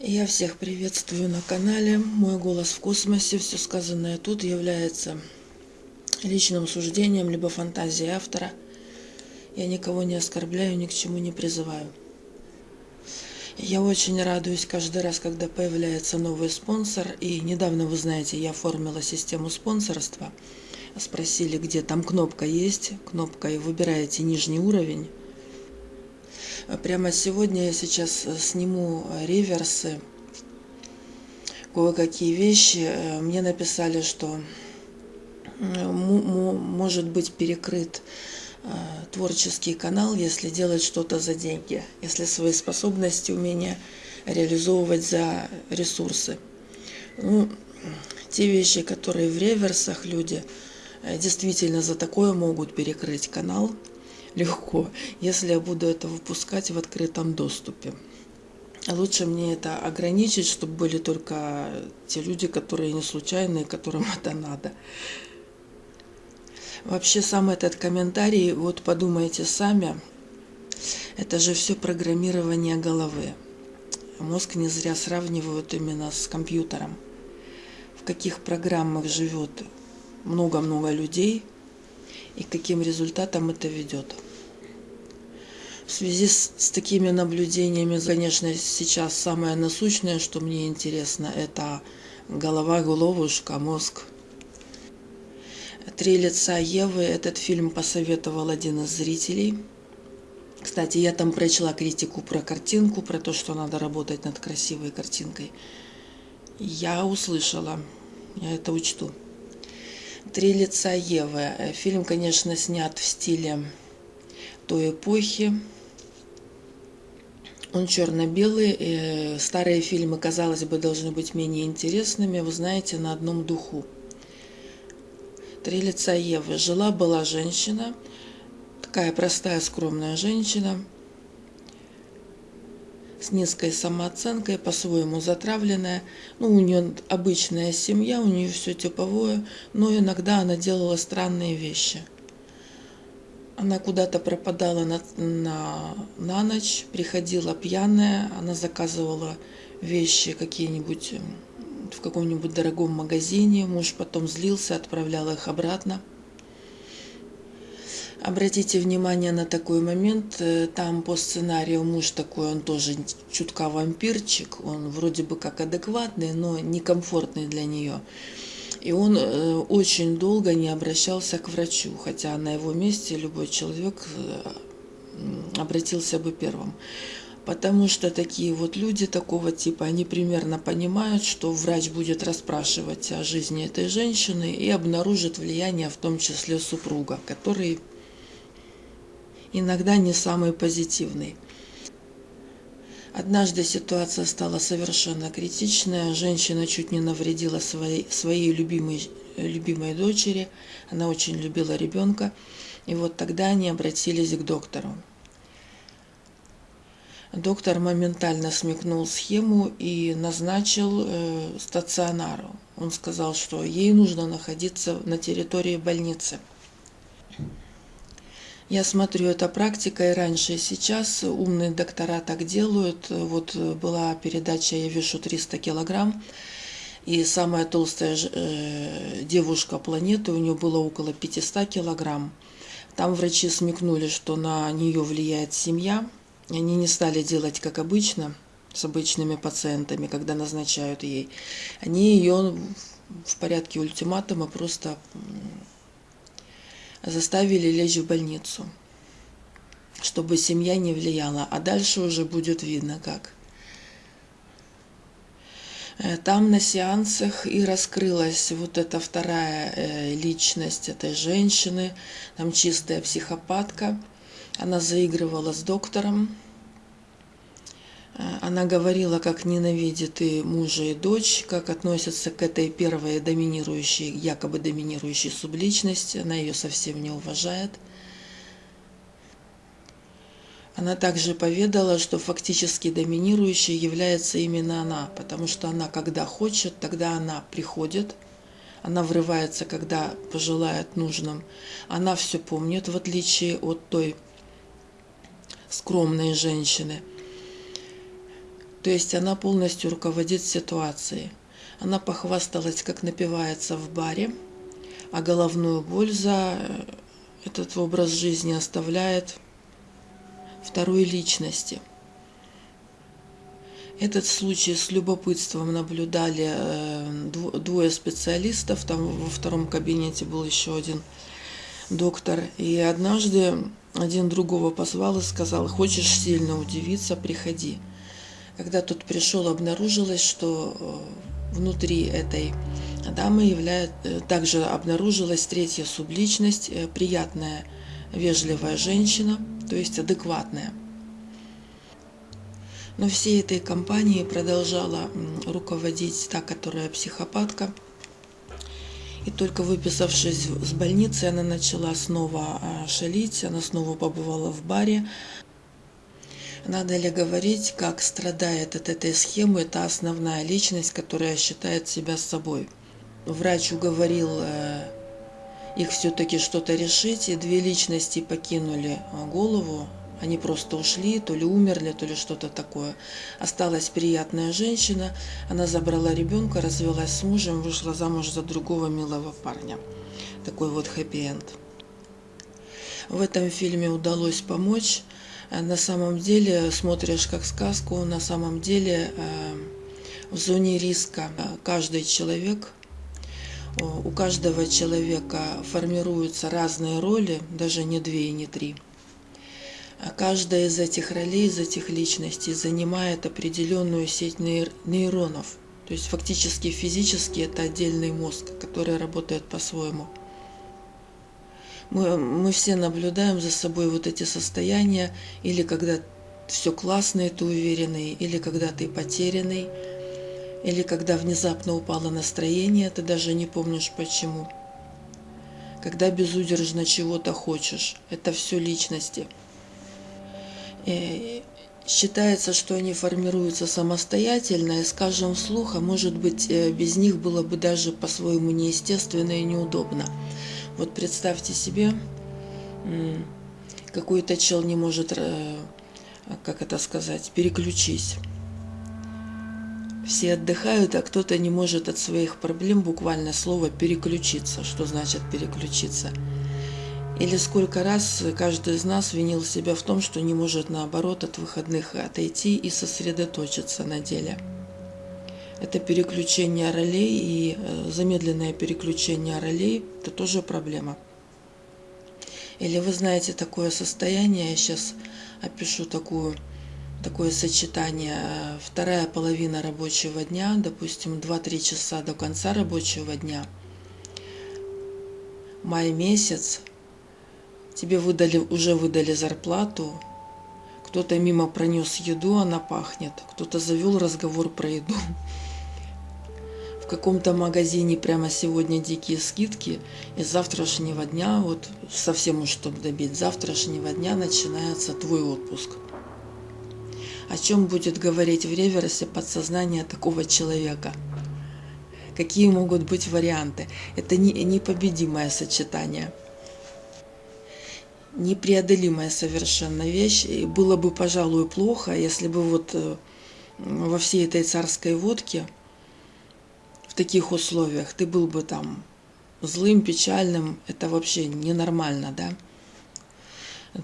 Я всех приветствую на канале. Мой голос в космосе. Все сказанное тут является личным суждением, либо фантазией автора. Я никого не оскорбляю, ни к чему не призываю. Я очень радуюсь каждый раз, когда появляется новый спонсор. И недавно, вы знаете, я оформила систему спонсорства. Спросили, где там кнопка есть. Кнопка, и выбираете нижний уровень Прямо сегодня я сейчас э, сниму э, реверсы, кое-какие вещи. Э, мне написали, что может быть перекрыт творческий канал, если делать что-то за деньги, если свои способности, умения реализовывать за ресурсы. Ну, те вещи, которые в реверсах люди действительно за такое могут перекрыть канал – легко, если я буду это выпускать в открытом доступе. Лучше мне это ограничить, чтобы были только те люди, которые не случайные, которым это надо. Вообще сам этот комментарий, вот подумайте сами, это же все программирование головы. Мозг не зря сравнивают именно с компьютером. В каких программах живет много-много людей и каким результатам это ведет. В связи с, с такими наблюдениями, конечно, сейчас самое насущное, что мне интересно, это голова, головушка, мозг. «Три лица Евы» этот фильм посоветовал один из зрителей. Кстати, я там прочла критику про картинку, про то, что надо работать над красивой картинкой. Я услышала, я это учту. «Три лица Евы». Фильм, конечно, снят в стиле той эпохи, он черно-белый. Старые фильмы, казалось бы, должны быть менее интересными. Вы знаете, на одном духу. Три лица Евы. Жила-была женщина, такая простая, скромная женщина, с низкой самооценкой, по-своему затравленная. Ну, у нее обычная семья, у нее все типовое, но иногда она делала странные вещи – она куда-то пропадала на, на, на ночь, приходила пьяная, она заказывала вещи какие-нибудь в каком-нибудь дорогом магазине, муж потом злился, отправлял их обратно. Обратите внимание на такой момент, э, там по сценарию муж такой, он тоже чутка вампирчик, он вроде бы как адекватный, но некомфортный для нее. И он э, очень долго не обращался к врачу, хотя на его месте любой человек э, обратился бы первым. Потому что такие вот люди такого типа, они примерно понимают, что врач будет расспрашивать о жизни этой женщины и обнаружит влияние в том числе супруга, который иногда не самый позитивный. Однажды ситуация стала совершенно критичная. Женщина чуть не навредила своей, своей любимой, любимой дочери. Она очень любила ребенка. И вот тогда они обратились к доктору. Доктор моментально смекнул схему и назначил э, стационару. Он сказал, что ей нужно находиться на территории больницы. Я смотрю, это практика и раньше, и сейчас. Умные доктора так делают. Вот была передача «Я вешу 300 килограмм», и самая толстая э, девушка планеты, у нее было около 500 килограмм. Там врачи смекнули, что на нее влияет семья. Они не стали делать, как обычно, с обычными пациентами, когда назначают ей. Они ее в порядке ультиматума просто заставили лечь в больницу, чтобы семья не влияла, а дальше уже будет видно как. Э, там на сеансах и раскрылась вот эта вторая э, личность этой женщины, там чистая психопатка. Она заигрывала с доктором, она говорила, как ненавидит и мужа, и дочь, как относится к этой первой доминирующей, якобы доминирующей субличности. Она ее совсем не уважает. Она также поведала, что фактически доминирующей является именно она, потому что она, когда хочет, тогда она приходит, она врывается, когда пожелает нужным. Она все помнит, в отличие от той скромной женщины – То есть она полностью руководит ситуацией. Она похвасталась, как напивается в баре, а головную боль за э, этот образ жизни оставляет второй личности. Этот случай с любопытством наблюдали э, двое специалистов, там во втором кабинете был еще один доктор. И однажды один другого позвал и сказал, хочешь сильно удивиться, приходи. Когда тот пришел, обнаружилось, что э, внутри этой дамы являет, э, также обнаружилась третья субличность, приятная, вежливая женщина, то есть адекватная. Но всей этой компанией продолжала руководить та, которая психопатка. И только выписавшись с больницы, она начала снова шалить, она снова побывала в баре. Надо ли говорить, как страдает от этой схемы та основная личность, которая считает себя собой? Врач уговорил э, их все-таки что-то решить, и две личности покинули а, голову они просто ушли, то ли умерли, то ли что-то такое. Осталась приятная женщина. Она забрала ребенка, развелась с мужем, вышла замуж за другого милого парня. Такой вот хэппи-энд. В этом фильме удалось помочь. На самом деле, смотришь как сказку, на самом деле э, в зоне риска каждый человек у каждого человека формируются разные роли, даже не две и не три – каждая из этих ролей, из этих личностей занимает определенную сеть нейронов. То есть фактически физически это отдельный мозг, который работает по-своему. Мы, мы все наблюдаем за собой вот эти состояния, или когда все классно, и ты уверенный, или когда ты потерянный, или когда внезапно упало настроение, ты даже не помнишь почему. Когда безудержно чего-то хочешь, это все личности – Э, считается, что они формируются самостоятельно, и, скажем вслух, а может быть, э, без них было бы даже по-своему неестественно и неудобно. Вот представьте себе, какой-то чел не может, э, как это сказать, переключись. Все отдыхают, а кто-то не может от своих проблем буквально слово переключиться. Что значит переключиться? Или сколько раз каждый из нас винил себя в том, что не может наоборот от выходных отойти и сосредоточиться на деле. Это переключение ролей и э, замедленное переключение ролей – это тоже проблема. Или вы знаете такое состояние, я сейчас опишу такую, такое сочетание. Вторая половина рабочего дня, допустим, 2-3 часа до конца рабочего дня, май месяц, тебе выдали, уже выдали зарплату, кто-то мимо пронес еду, она пахнет, кто-то завел разговор про еду. В каком-то магазине прямо сегодня дикие скидки, и с завтрашнего дня, вот совсем уж чтобы добить, завтрашнего дня начинается твой отпуск. О чем будет говорить в реверсе подсознание такого человека? Какие могут быть варианты? Это не, непобедимое сочетание – непреодолимая совершенно вещь. И было бы, пожалуй, плохо, если бы вот э, во всей этой царской водке таких условиях ты был бы там злым, печальным, это вообще ненормально, да?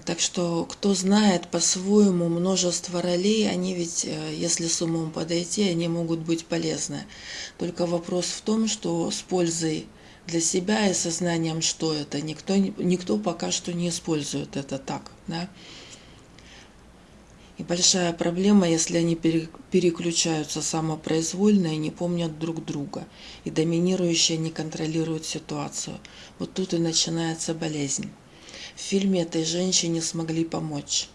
Так что, кто знает по-своему множество ролей, они ведь, э, если с умом подойти, они могут быть полезны. Только вопрос в том, что с пользой для себя и сознанием, что это. Никто, никто пока что не использует это так. Да? И большая проблема, если они переключаются самопроизвольно и не помнят друг друга, и доминирующие не контролируют ситуацию. Вот тут и начинается болезнь. В фильме этой женщине смогли помочь.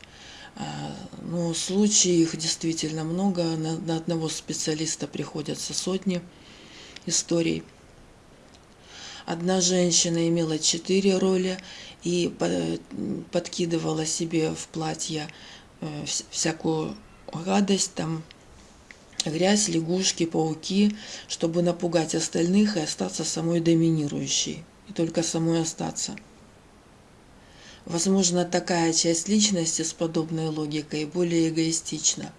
А, ну, случаев их действительно много, на одного специалиста приходятся сотни историй. Одна женщина имела четыре роли и подкидывала себе в платье всякую гадость, там грязь, лягушки, пауки, чтобы напугать остальных и остаться самой доминирующей, и только самой остаться. Возможно, такая часть личности с подобной логикой более эгоистична.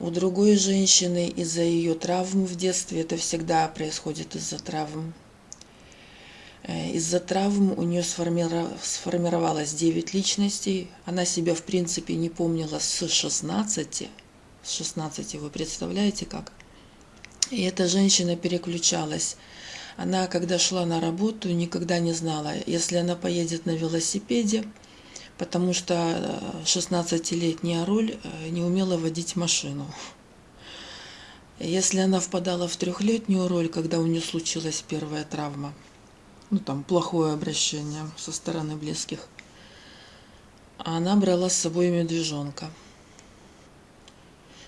У другой женщины из-за ее травм в детстве, это всегда происходит из-за травм, э, из-за травм у нее сформировалось 9 личностей. Она себя, в принципе, не помнила с 16. С 16, вы представляете как? И эта женщина переключалась. Она, когда шла на работу, никогда не знала, если она поедет на велосипеде, потому что 16-летняя роль э, не умела водить машину. Если она впадала в трехлетнюю роль, когда у нее случилась первая травма, ну там плохое обращение со стороны близких, она брала с собой медвежонка.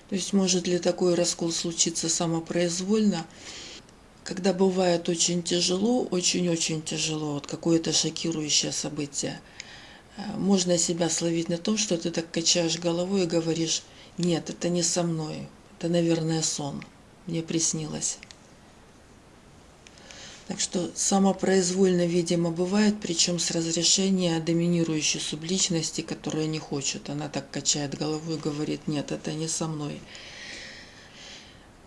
То есть может ли такой раскол случиться самопроизвольно, когда бывает очень тяжело, очень-очень тяжело, вот какое-то шокирующее событие – Э, можно себя словить на том, что ты так качаешь головой и говоришь, нет, это не со мной, это, наверное, сон, мне приснилось. Так что самопроизвольно, видимо, бывает, причем с разрешения доминирующей субличности, которая не хочет. Она так качает головой и говорит, нет, это не со мной.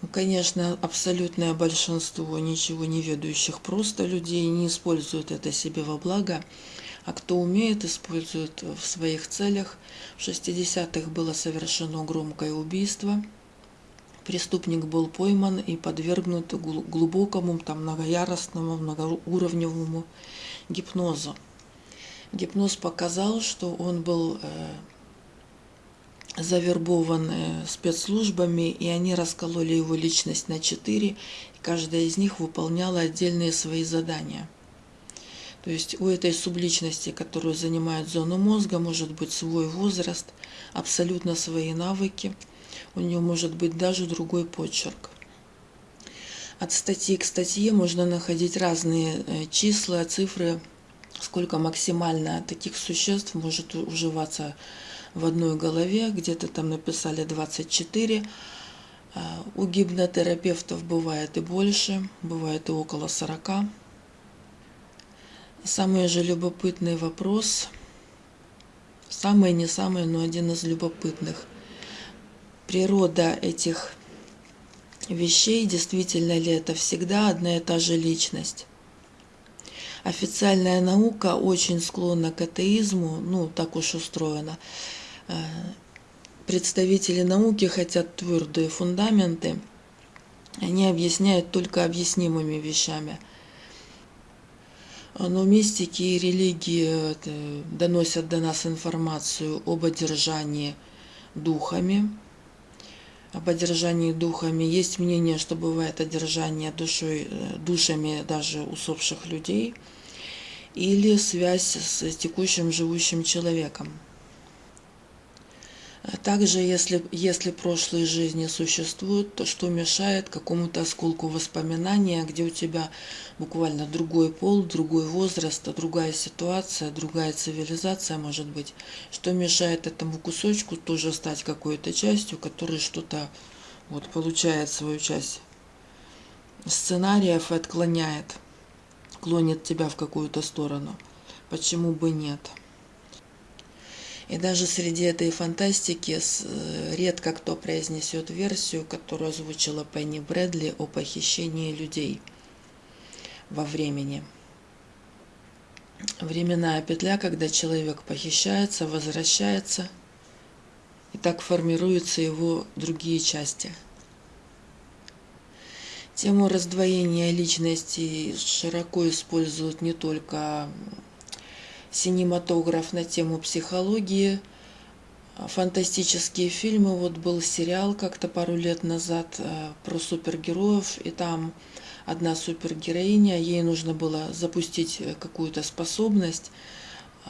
Ну, конечно, абсолютное большинство ничего не ведущих просто людей не используют это себе во благо а кто умеет, использует в своих целях. В 60-х было совершено громкое убийство. Преступник был пойман и подвергнут глубокому, там, многояростному, многоуровневому гипнозу. Гипноз показал, что он был э, завербован э, спецслужбами, и они раскололи его личность на четыре, и каждая из них выполняла отдельные свои задания – то есть у этой субличности, которую занимает зону мозга, может быть свой возраст, абсолютно свои навыки, у нее может быть даже другой почерк. От статьи к статье можно находить разные э, числа, цифры, сколько максимально таких существ может уживаться в одной голове. Где-то там написали 24. А, у гипнотерапевтов бывает и больше, бывает и около 40. Самый же любопытный вопрос, самый не самый, но один из любопытных. Природа этих вещей, действительно ли это всегда одна и та же личность? Официальная наука очень склонна к атеизму, ну, так уж устроено. Э, представители науки хотят твердые фундаменты, они объясняют только объяснимыми вещами – но мистики и религии э, доносят до нас информацию об одержании духами. Об одержании духами есть мнение, что бывает одержание душой, э, душами даже усопших людей или связь с текущим живущим человеком. Также, если, если прошлые жизни существуют, то что мешает какому-то осколку воспоминания, где у тебя буквально другой пол, другой возраст, другая ситуация, другая цивилизация может быть, что мешает этому кусочку тоже стать какой-то частью, который что-то вот, получает свою часть сценариев и отклоняет, клонит тебя в какую-то сторону. Почему бы нет? И даже среди этой фантастики э, редко кто произнесет версию, которую озвучила Пенни Брэдли о похищении людей во времени. Временная петля, когда человек похищается, возвращается, и так формируются его другие части. Тему раздвоения личности широко используют не только синематограф на тему психологии, фантастические фильмы. Вот был сериал как-то пару лет назад э, про супергероев, и там одна супергероиня, ей нужно было запустить э, какую-то способность, э,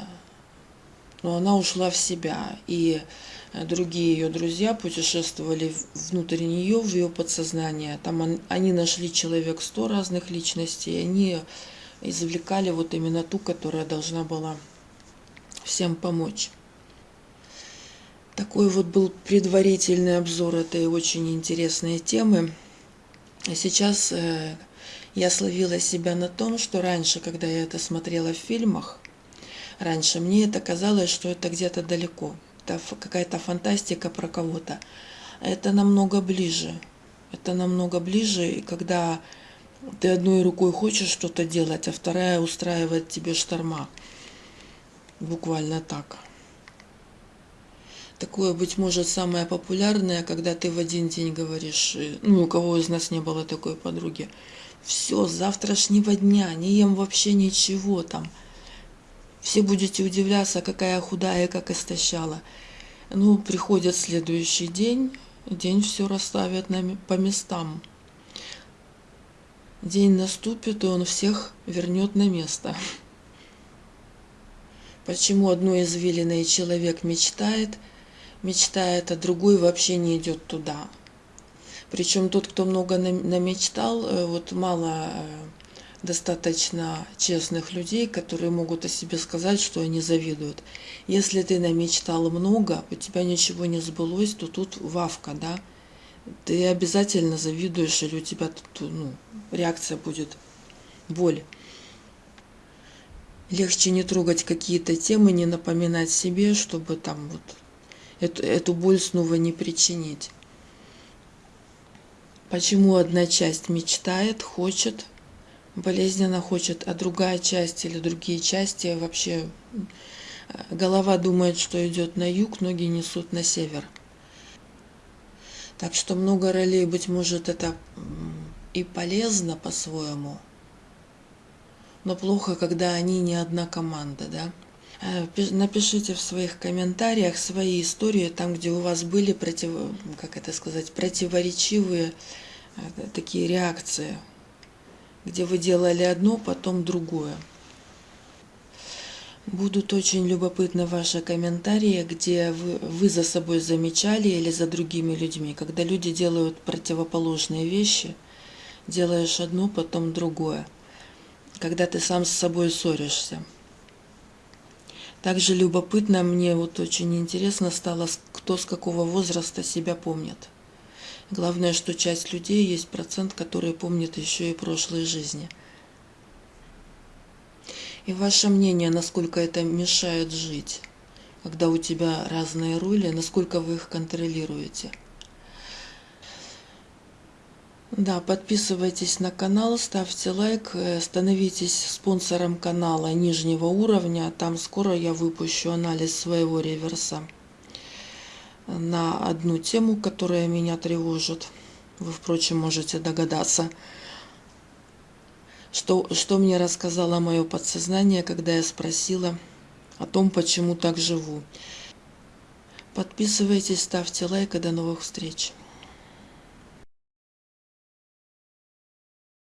но она ушла в себя, и другие ее друзья путешествовали внутрь нее, в ее подсознание. Там они нашли человек сто разных личностей, они извлекали вот именно ту, которая должна была всем помочь. Такой вот был предварительный обзор этой очень интересной темы. А сейчас э, я словила себя на том, что раньше, когда я это смотрела в фильмах, раньше мне это казалось, что это где-то далеко. Это какая-то фантастика про кого-то. это намного ближе. Это намного ближе, когда ты одной рукой хочешь что-то делать, а вторая устраивает тебе шторма. Буквально так. Такое, быть может, самое популярное, когда ты в один день говоришь, э, ну, у кого из нас не было такой подруги, все, с завтрашнего дня, не ем вообще ничего там. Все будете удивляться, какая худая, как истощала. Ну, приходит следующий день, день все расставят на, по местам. День наступит, и он всех вернет на место. Почему одной извилиной человек мечтает, мечтает, а другой вообще не идет туда. Причем тот, кто много намечтал, э, вот мало э, достаточно честных людей, которые могут о себе сказать, что они завидуют. Если ты намечтал много, у тебя ничего не сбылось, то тут вавка, да, ты обязательно завидуешь, или у тебя тут, ну, реакция будет боль. Легче не трогать какие-то темы, не напоминать себе, чтобы там вот эту, эту боль снова не причинить. Почему одна часть мечтает, хочет, болезненно хочет, а другая часть или другие части вообще голова думает, что идет на юг, ноги несут на север. Так что много ролей, быть может, это и полезно по-своему, но плохо, когда они не одна команда, да. Э, напишите в своих комментариях свои истории, там, где у вас были против, как это сказать, противоречивые э, такие реакции, где вы делали одно, потом другое. Будут очень любопытны ваши комментарии, где вы, вы за собой замечали или за другими людьми. Когда люди делают противоположные вещи, делаешь одно, потом другое. Когда ты сам с собой ссоришься. Также любопытно, мне вот очень интересно стало, кто с какого возраста себя помнит. Главное, что часть людей есть процент, которые помнят еще и прошлые жизни – и ваше мнение, насколько это мешает жить, когда у тебя разные роли, насколько вы их контролируете. Да, подписывайтесь на канал, ставьте лайк, э, становитесь спонсором канала нижнего уровня. Там скоро я выпущу анализ своего реверса на одну тему, которая меня тревожит. Вы, впрочем, можете догадаться что, что мне рассказало мое подсознание, когда я спросила о том, почему так живу. Подписывайтесь, ставьте лайк и до новых встреч.